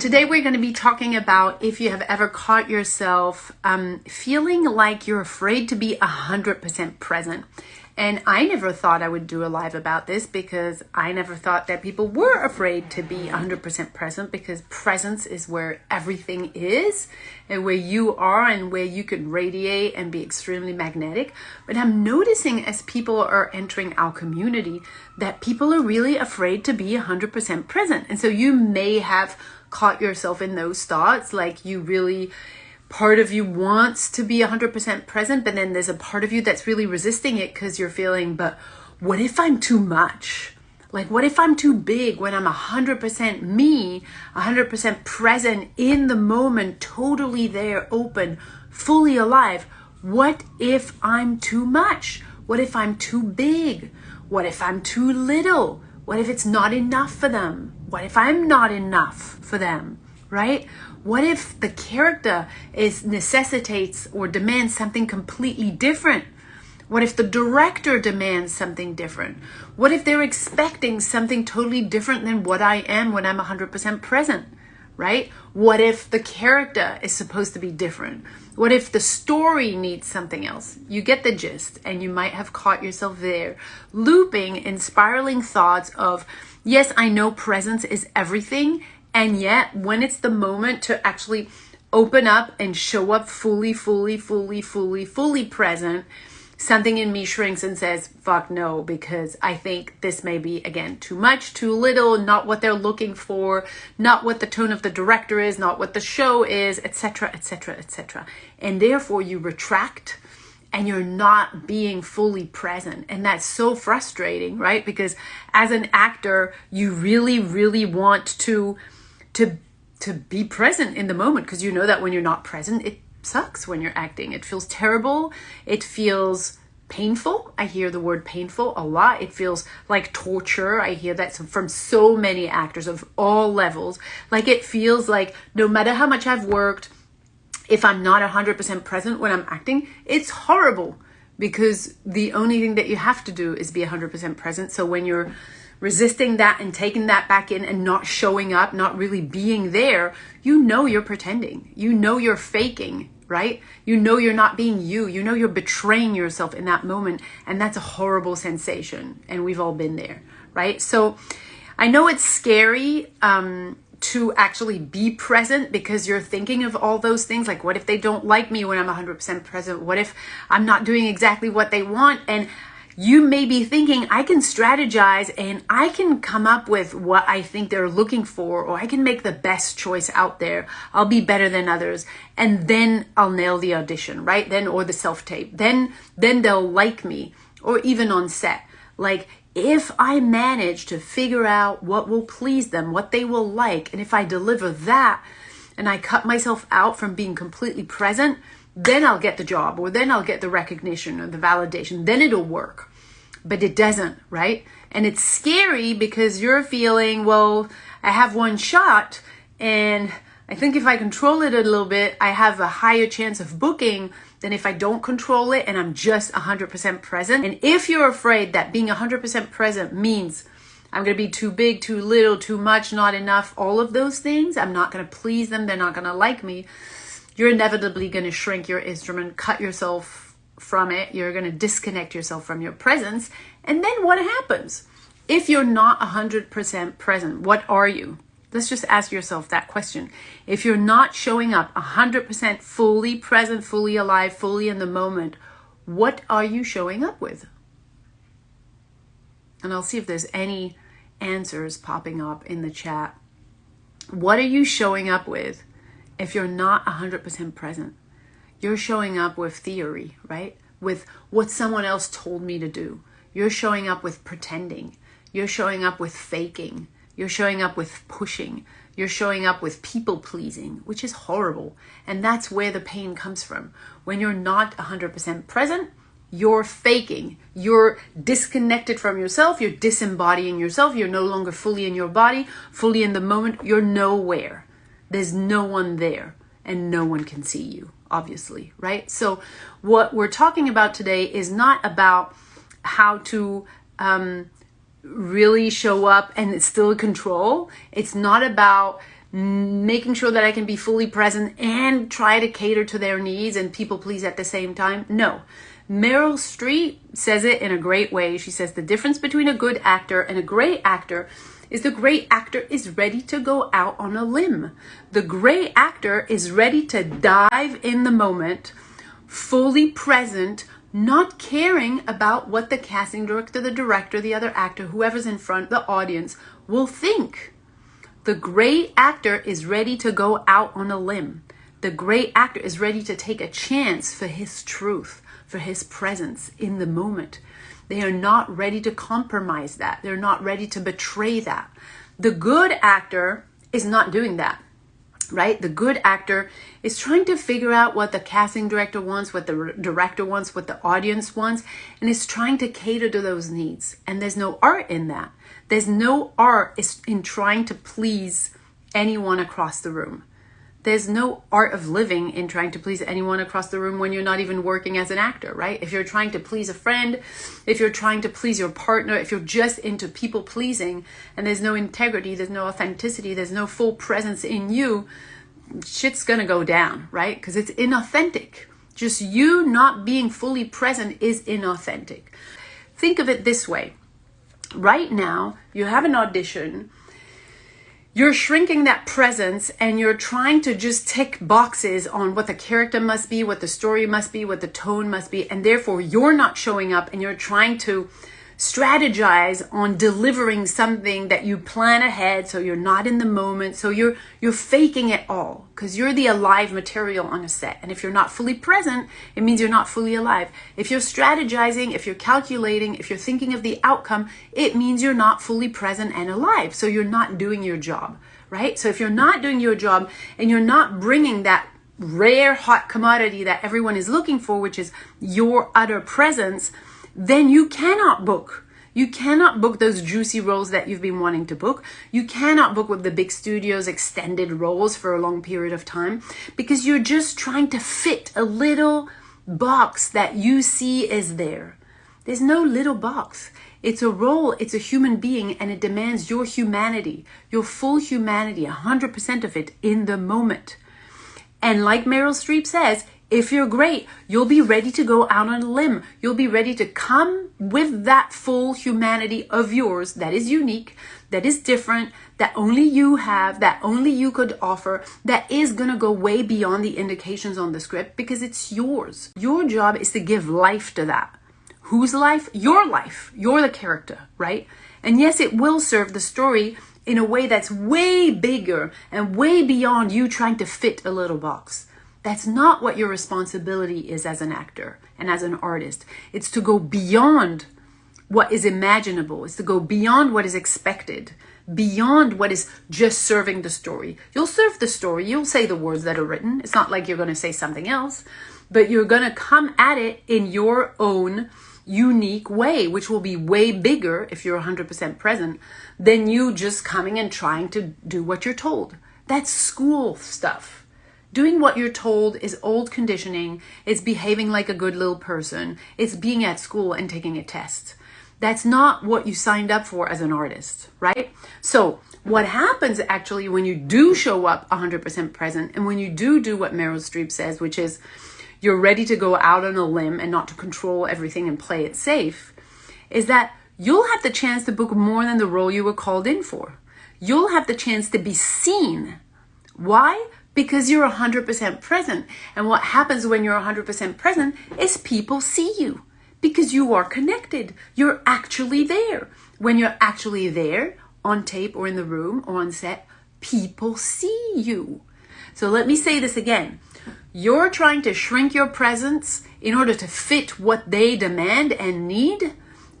Today we're going to be talking about if you have ever caught yourself um, feeling like you're afraid to be 100% present. And I never thought I would do a live about this because I never thought that people were afraid to be 100% present because presence is where everything is and where you are and where you can radiate and be extremely magnetic. But I'm noticing as people are entering our community that people are really afraid to be 100% present. And so you may have caught yourself in those thoughts like you really part of you wants to be 100% present but then there's a part of you that's really resisting it because you're feeling but what if i'm too much? Like what if i'm too big when i'm 100% me 100% present in the moment totally there open fully alive? What if i'm too much? What if i'm too big? What if i'm too little? What if it's not enough for them? What if I'm not enough for them, right? What if the character is necessitates or demands something completely different? What if the director demands something different? What if they're expecting something totally different than what I am when I'm 100% present? Right? What if the character is supposed to be different? What if the story needs something else? You get the gist, and you might have caught yourself there, looping and spiraling thoughts of, yes, I know presence is everything. And yet, when it's the moment to actually open up and show up fully, fully, fully, fully, fully present, something in me shrinks and says, fuck no, because I think this may be, again, too much, too little, not what they're looking for, not what the tone of the director is, not what the show is, etc., etc., etc. And therefore, you retract and you're not being fully present. And that's so frustrating, right? Because as an actor, you really, really want to, to, to be present in the moment because you know that when you're not present, it sucks when you're acting. It feels terrible. It feels painful. I hear the word painful a lot. It feels like torture. I hear that from so many actors of all levels. Like it feels like no matter how much I've worked, if I'm not 100% present when I'm acting, it's horrible because the only thing that you have to do is be 100% present. So when you're resisting that and taking that back in and not showing up, not really being there, you know you're pretending. You know you're faking, right? You know you're not being you. You know you're betraying yourself in that moment. And that's a horrible sensation. And we've all been there, right? So I know it's scary. Um, to actually be present because you're thinking of all those things like what if they don't like me when I'm 100% present what if I'm not doing exactly what they want and you may be thinking I can strategize and I can come up with what I think they're looking for or I can make the best choice out there. I'll be better than others. And then I'll nail the audition right? Then or the self tape then then they'll like me or even on set. Like if I manage to figure out what will please them, what they will like, and if I deliver that and I cut myself out from being completely present, then I'll get the job or then I'll get the recognition or the validation. Then it'll work. But it doesn't, right? And it's scary because you're feeling, well, I have one shot and I think if I control it a little bit, I have a higher chance of booking than if I don't control it and I'm just 100% present. And if you're afraid that being 100% present means I'm going to be too big, too little, too much, not enough, all of those things, I'm not going to please them, they're not going to like me, you're inevitably going to shrink your instrument, cut yourself from it, you're going to disconnect yourself from your presence. And then what happens? If you're not 100% present, what are you? Let's just ask yourself that question. If you're not showing up 100% fully present, fully alive, fully in the moment, what are you showing up with? And I'll see if there's any answers popping up in the chat. What are you showing up with if you're not 100% present? You're showing up with theory, right? With what someone else told me to do. You're showing up with pretending. You're showing up with faking. You're showing up with pushing. You're showing up with people pleasing, which is horrible. And that's where the pain comes from. When you're not 100% present, you're faking. You're disconnected from yourself. You're disembodying yourself. You're no longer fully in your body, fully in the moment. You're nowhere. There's no one there, and no one can see you, obviously, right? So, what we're talking about today is not about how to um, really show up and it's still control. It's not about making sure that I can be fully present and try to cater to their needs and people please at the same time. No. Meryl Streep says it in a great way. She says the difference between a good actor and a great actor is the great actor is ready to go out on a limb. The great actor is ready to dive in the moment, fully present, not caring about what the casting director, the director, the other actor, whoever's in front, the audience will think. The great actor is ready to go out on a limb. The great actor is ready to take a chance for his truth, for his presence in the moment. They are not ready to compromise that. They're not ready to betray that. The good actor is not doing that right? The good actor is trying to figure out what the casting director wants, what the director wants, what the audience wants, and is trying to cater to those needs. And there's no art in that. There's no art in trying to please anyone across the room. There's no art of living in trying to please anyone across the room when you're not even working as an actor, right? If you're trying to please a friend, if you're trying to please your partner, if you're just into people pleasing and there's no integrity, there's no authenticity, there's no full presence in you, shit's gonna go down, right? Because it's inauthentic. Just you not being fully present is inauthentic. Think of it this way. Right now, you have an audition you're shrinking that presence and you're trying to just tick boxes on what the character must be, what the story must be, what the tone must be, and therefore you're not showing up and you're trying to strategize on delivering something that you plan ahead so you're not in the moment so you're you're faking it all because you're the alive material on a set. And if you're not fully present it means you're not fully alive. If you're strategizing if you're calculating if you're thinking of the outcome it means you're not fully present and alive. So you're not doing your job right? So if you're not doing your job and you're not bringing that rare hot commodity that everyone is looking for which is your utter presence then you cannot book. You cannot book those juicy roles that you've been wanting to book. You cannot book with the big studios extended roles for a long period of time because you're just trying to fit a little box that you see is there. There's no little box. It's a role, it's a human being, and it demands your humanity, your full humanity, 100% of it in the moment. And like Meryl Streep says, if you're great, you'll be ready to go out on a limb. You'll be ready to come with that full humanity of yours that is unique, that is different, that only you have, that only you could offer, that is going to go way beyond the indications on the script because it's yours. Your job is to give life to that. Whose life? Your life. You're the character, right? And yes, it will serve the story in a way that's way bigger and way beyond you trying to fit a little box. That's not what your responsibility is as an actor and as an artist. It's to go beyond what is imaginable, it's to go beyond what is expected, beyond what is just serving the story. You'll serve the story, you'll say the words that are written. It's not like you're going to say something else, but you're going to come at it in your own unique way, which will be way bigger if you're 100% present than you just coming and trying to do what you're told. That's school stuff. Doing what you're told is old conditioning. It's behaving like a good little person. It's being at school and taking a test. That's not what you signed up for as an artist, right? So what happens actually when you do show up 100% present and when you do do what Meryl Streep says, which is you're ready to go out on a limb and not to control everything and play it safe, is that you'll have the chance to book more than the role you were called in for. You'll have the chance to be seen. Why? Because you're 100% present. And what happens when you're 100% present is people see you because you are connected. You're actually there. When you're actually there on tape or in the room or on set, people see you. So let me say this again. You're trying to shrink your presence in order to fit what they demand and need.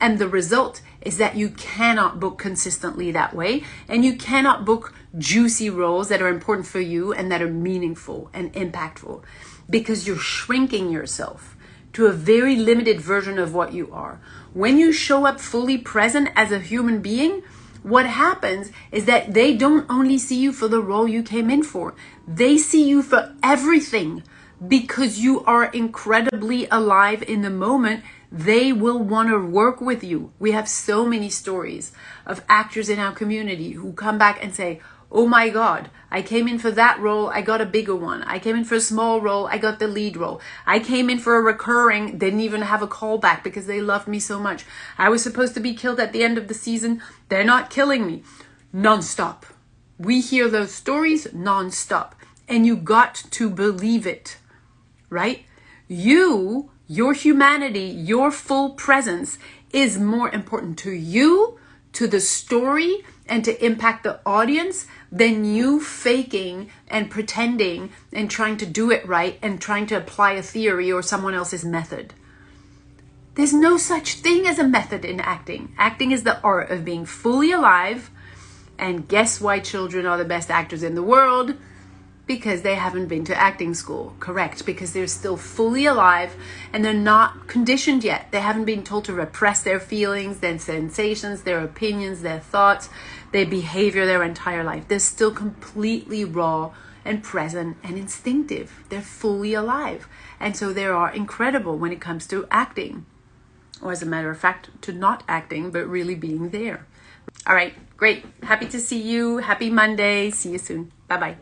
And the result is that you cannot book consistently that way and you cannot book juicy roles that are important for you and that are meaningful and impactful because you're shrinking yourself to a very limited version of what you are. When you show up fully present as a human being, what happens is that they don't only see you for the role you came in for, they see you for everything because you are incredibly alive in the moment they will want to work with you. We have so many stories of actors in our community who come back and say, oh my God, I came in for that role, I got a bigger one. I came in for a small role, I got the lead role. I came in for a recurring, didn't even have a callback because they loved me so much. I was supposed to be killed at the end of the season, they're not killing me. Nonstop. We hear those stories nonstop, and you got to believe it, right? You, your humanity, your full presence is more important to you, to the story, and to impact the audience than you faking and pretending and trying to do it right and trying to apply a theory or someone else's method. There's no such thing as a method in acting. Acting is the art of being fully alive. And guess why children are the best actors in the world? Because they haven't been to acting school. Correct, because they're still fully alive and they're not conditioned yet. They haven't been told to repress their feelings, their sensations, their opinions, their thoughts, their behavior their entire life. They're still completely raw and present and instinctive. They're fully alive. And so they are incredible when it comes to acting. Or as a matter of fact, to not acting, but really being there. All right, great. Happy to see you. Happy Monday. See you soon. Bye bye.